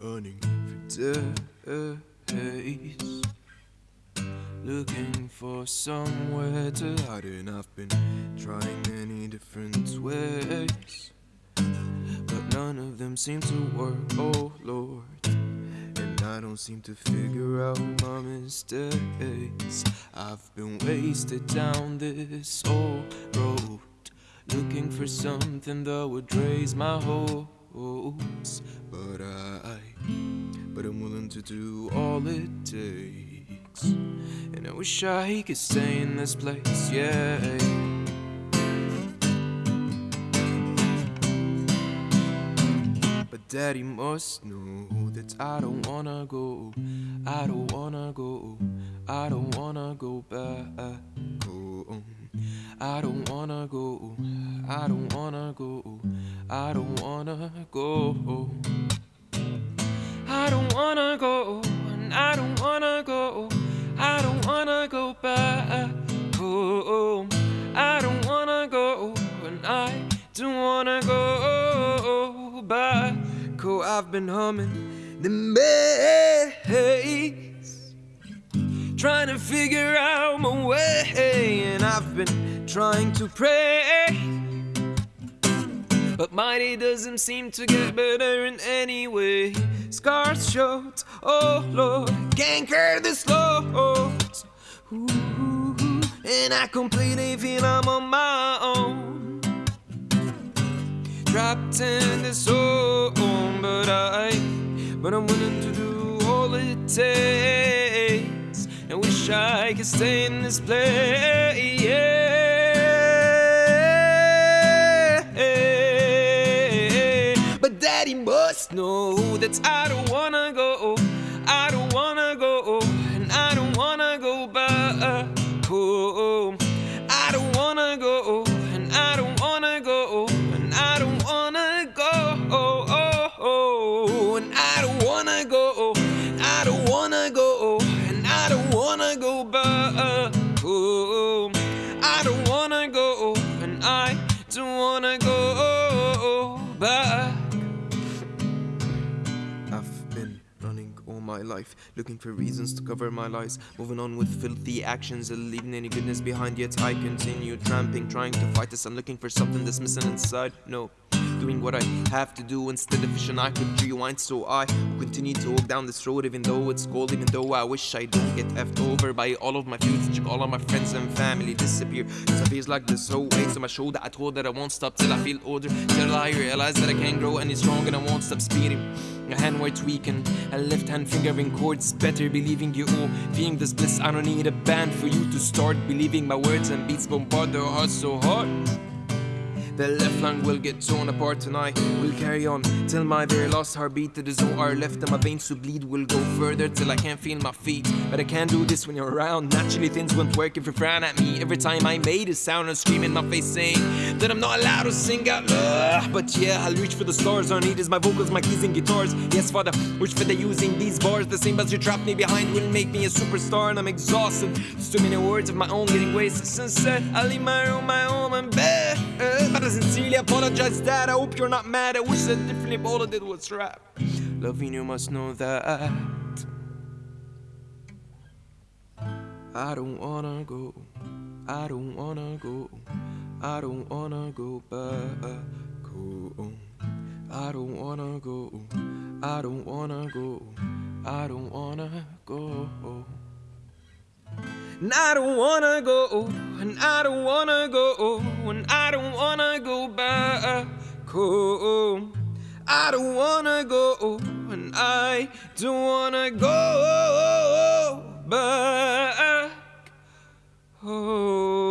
running for days, looking for somewhere to hide, and I've been trying many different ways, but none of them seem to work. Oh Lord. And I don't seem to figure out my mistakes. I've been wasted down this old road, looking for something that would raise my But I, but I'm willing to do all it takes. And I wish I could stay in this place, yeah. But daddy must know that I don't wanna go. I don't wanna go. I don't wanna go back home. I don't wanna go. I don't wanna go. I don't wanna go. I don't wanna go. And I don't wanna go. I don't wanna go back home. I don't wanna go. And I don't wanna go back. Oh, I've been humming the maze, trying to figure out my way, and I've been trying to pray. But day doesn't seem to get better in any way. Scars showed, oh Lord, canker slows. Ooh, and I completely feel I'm on my own. Trapped in this home, but I, but I'm willing to do all it takes. And wish I could stay in this place. Yeah. Must know that I don't wanna go. I don't wanna go. And I don't running all my life, looking for reasons to cover my lies. Moving on with filthy actions, and leaving any goodness behind. Yet I continue tramping, trying to fight this. I'm looking for something that's missing inside. No, doing what I have to do instead of wishing I could rewind. So I continue to walk down this road, even though it's cold, even though I wish I don't get effed over by all of my. Check all of my friends and family disappear. Cause it feels like this whole weight on my shoulder. I told that I won't stop till I feel older. Till I realize that I can't grow any stronger and I won't stop speeding. A hand where tweaking, a left hand fingering chords. Better believing you oh, all. Feeling this bliss, I don't need a band for you to start believing my words and beats bombard their hearts so hard. The left lung will get torn apart tonight. We'll carry on till my very last heartbeat. All are left in my veins to bleed. We'll go further till I can't feel my feet. But I can't do this when you're around. Naturally, things won't work if you frown at me. Every time I made a sound, and scream in my face saying that I'm not allowed to sing out loud. But yeah, I'll reach for the stars. All I need is my vocals, my keys, and guitars. Yes, Father, wish for the using these bars. The same as you trapped me behind will make me a superstar, and I'm exhausted. There's too many words of my own getting wasted. Sunset, I leave my room, my home, and bed. I sincerely apologize, Dad. I hope you're not mad. I wish that differently, but all I did was rap. Loving you must know that. I don't wanna go. I don't wanna go. I don't wanna go back home. I don't wanna go. I don't wanna go. I don't wanna go. And I don't wanna go, and I don't wanna go, and I don't wanna go back home. I don't wanna go, and I don't wanna go back home.